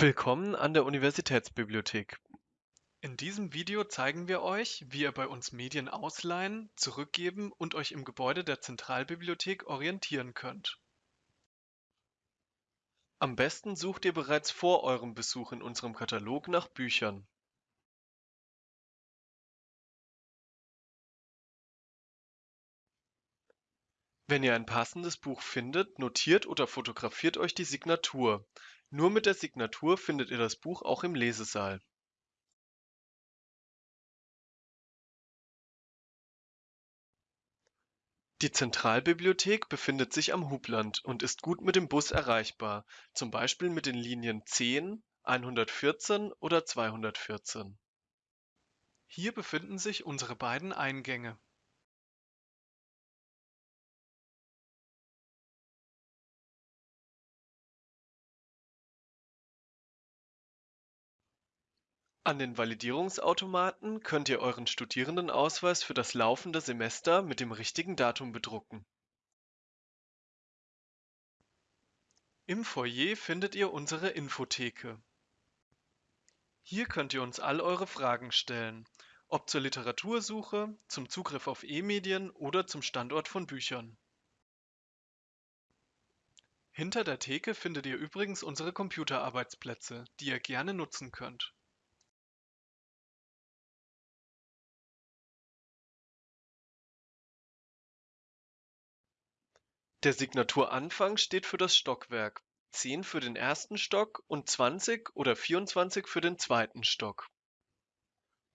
Willkommen an der Universitätsbibliothek. In diesem Video zeigen wir euch, wie ihr bei uns Medien ausleihen, zurückgeben und euch im Gebäude der Zentralbibliothek orientieren könnt. Am besten sucht ihr bereits vor eurem Besuch in unserem Katalog nach Büchern. Wenn ihr ein passendes Buch findet, notiert oder fotografiert euch die Signatur. Nur mit der Signatur findet ihr das Buch auch im Lesesaal. Die Zentralbibliothek befindet sich am Hubland und ist gut mit dem Bus erreichbar, zum Beispiel mit den Linien 10, 114 oder 214. Hier befinden sich unsere beiden Eingänge. An den Validierungsautomaten könnt ihr euren Studierendenausweis für das laufende Semester mit dem richtigen Datum bedrucken. Im Foyer findet ihr unsere Infotheke. Hier könnt ihr uns all eure Fragen stellen, ob zur Literatursuche, zum Zugriff auf E-Medien oder zum Standort von Büchern. Hinter der Theke findet ihr übrigens unsere Computerarbeitsplätze, die ihr gerne nutzen könnt. Der Signaturanfang steht für das Stockwerk, 10 für den ersten Stock und 20 oder 24 für den zweiten Stock.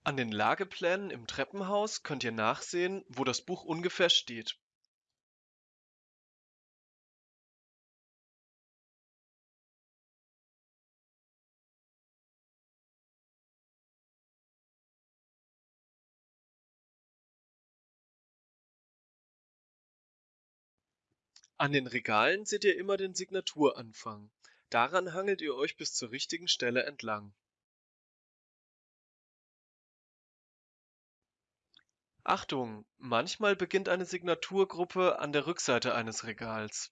An den Lageplänen im Treppenhaus könnt ihr nachsehen, wo das Buch ungefähr steht. An den Regalen seht ihr immer den Signaturanfang. Daran hangelt ihr euch bis zur richtigen Stelle entlang. Achtung, manchmal beginnt eine Signaturgruppe an der Rückseite eines Regals.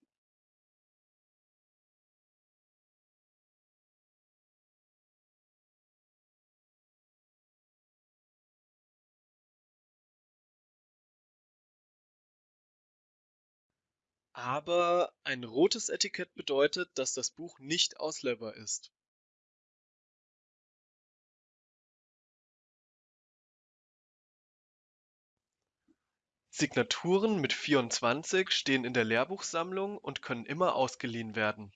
Aber ein rotes Etikett bedeutet, dass das Buch nicht ausleihbar ist. Signaturen mit 24 stehen in der Lehrbuchsammlung und können immer ausgeliehen werden.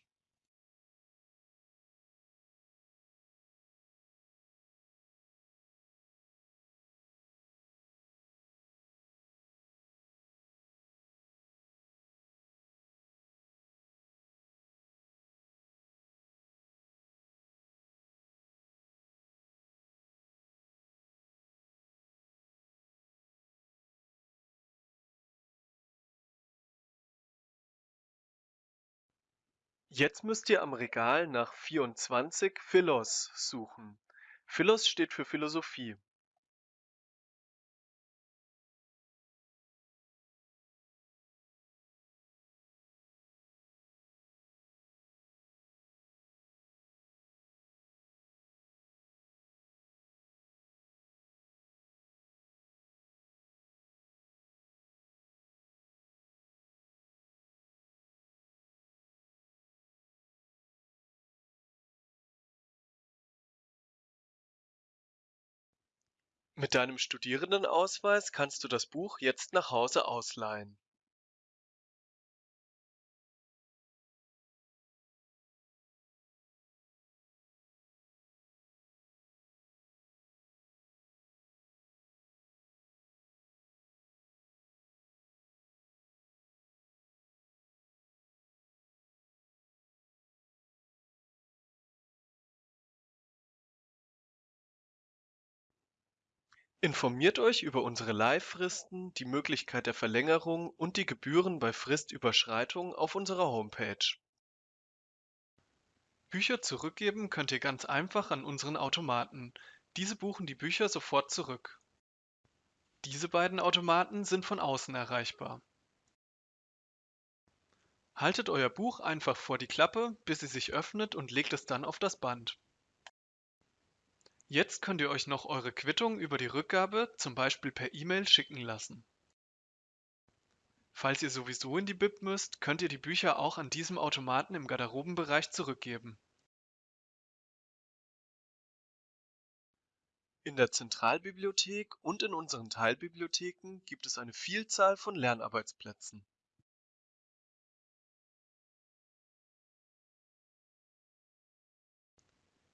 Jetzt müsst ihr am Regal nach 24 Philos suchen. Philos steht für Philosophie. Mit deinem Studierendenausweis kannst du das Buch jetzt nach Hause ausleihen. Informiert euch über unsere Leihfristen, die Möglichkeit der Verlängerung und die Gebühren bei Fristüberschreitung auf unserer Homepage. Bücher zurückgeben könnt ihr ganz einfach an unseren Automaten. Diese buchen die Bücher sofort zurück. Diese beiden Automaten sind von außen erreichbar. Haltet euer Buch einfach vor die Klappe, bis sie sich öffnet und legt es dann auf das Band. Jetzt könnt ihr euch noch eure Quittung über die Rückgabe zum Beispiel per E-Mail schicken lassen. Falls ihr sowieso in die Bib müsst, könnt ihr die Bücher auch an diesem Automaten im Garderobenbereich zurückgeben. In der Zentralbibliothek und in unseren Teilbibliotheken gibt es eine Vielzahl von Lernarbeitsplätzen.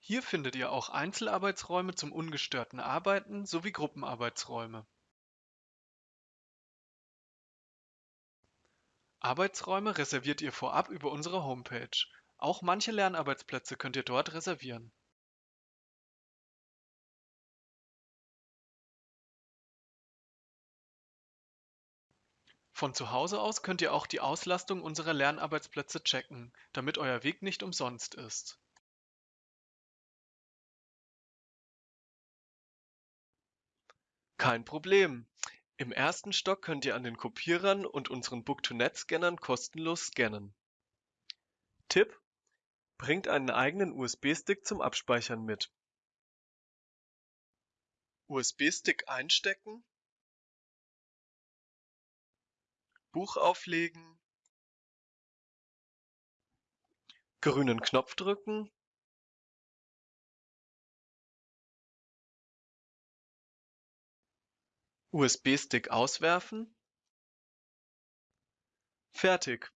Hier findet ihr auch Einzelarbeitsräume zum ungestörten Arbeiten sowie Gruppenarbeitsräume. Arbeitsräume reserviert ihr vorab über unsere Homepage. Auch manche Lernarbeitsplätze könnt ihr dort reservieren. Von zu Hause aus könnt ihr auch die Auslastung unserer Lernarbeitsplätze checken, damit euer Weg nicht umsonst ist. Kein Problem. Im ersten Stock könnt ihr an den Kopierern und unseren Book-to-Net-Scannern kostenlos scannen. Tipp: Bringt einen eigenen USB-Stick zum Abspeichern mit. USB-Stick einstecken, Buch auflegen, grünen Knopf drücken USB-Stick auswerfen. Fertig